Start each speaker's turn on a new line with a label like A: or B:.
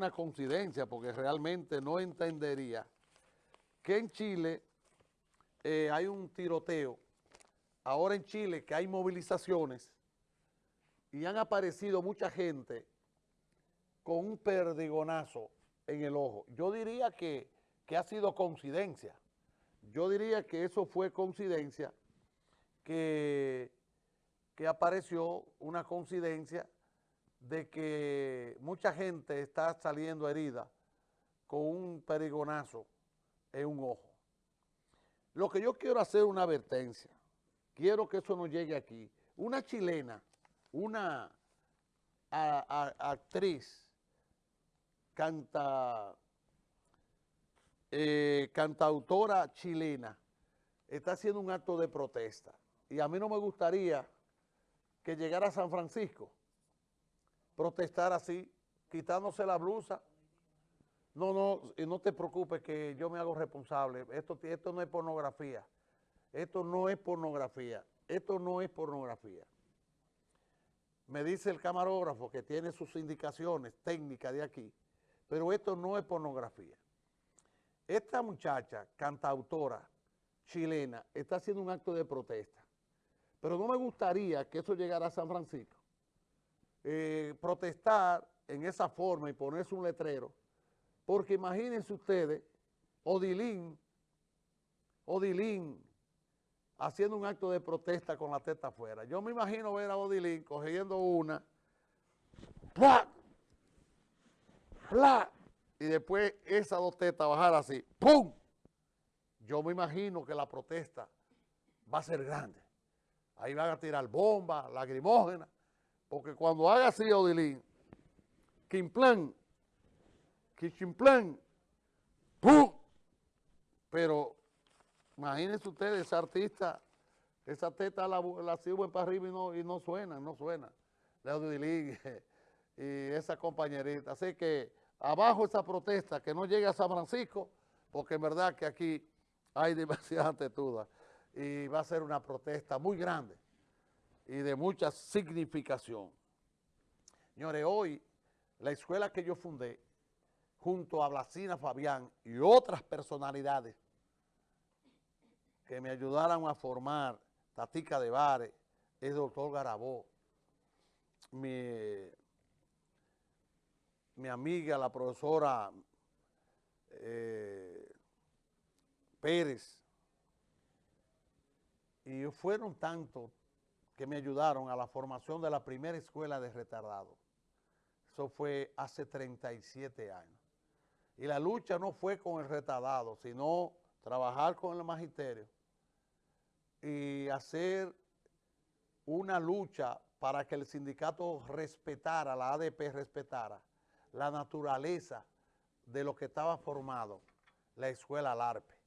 A: una coincidencia, porque realmente no entendería que en Chile eh, hay un tiroteo, ahora en Chile que hay movilizaciones y han aparecido mucha gente con un perdigonazo en el ojo. Yo diría que, que ha sido coincidencia. Yo diría que eso fue coincidencia, que, que apareció una coincidencia de que mucha gente está saliendo herida con un perigonazo en un ojo. Lo que yo quiero hacer es una advertencia. Quiero que eso no llegue aquí. Una chilena, una actriz, canta, eh, cantautora chilena, está haciendo un acto de protesta. Y a mí no me gustaría que llegara a San Francisco protestar así, quitándose la blusa. No, no, y no te preocupes que yo me hago responsable. Esto, esto no es pornografía. Esto no es pornografía. Esto no es pornografía. Me dice el camarógrafo que tiene sus indicaciones técnicas de aquí, pero esto no es pornografía. Esta muchacha, cantautora chilena, está haciendo un acto de protesta. Pero no me gustaría que eso llegara a San Francisco eh, protestar en esa forma y ponerse un letrero, porque imagínense ustedes, Odilín, Odilín, haciendo un acto de protesta con la teta afuera. Yo me imagino ver a Odilín cogiendo una, ¡plá! ¡plá! y después esas dos tetas bajar así, ¡pum! Yo me imagino que la protesta va a ser grande. Ahí van a tirar bombas, lacrimógenas, porque cuando haga así Odilín, Quimplan, Quichimplan, ¡pum! Pero imagínense ustedes, esa artista, esa teta la, la sirven para arriba y no, y no suena, no suena. De Odilín y esa compañerita. Así que abajo esa protesta, que no llegue a San Francisco, porque en verdad que aquí hay demasiadas tetudas y va a ser una protesta muy grande y de mucha significación. Señores, hoy la escuela que yo fundé, junto a Blasina Fabián y otras personalidades que me ayudaron a formar, Tatica de Bares, el doctor Garabó, mi, mi amiga, la profesora eh, Pérez, y fueron tantos que me ayudaron a la formación de la primera escuela de retardados. Eso fue hace 37 años. Y la lucha no fue con el retardado, sino trabajar con el magisterio y hacer una lucha para que el sindicato respetara, la ADP respetara la naturaleza de lo que estaba formado la escuela LARPE.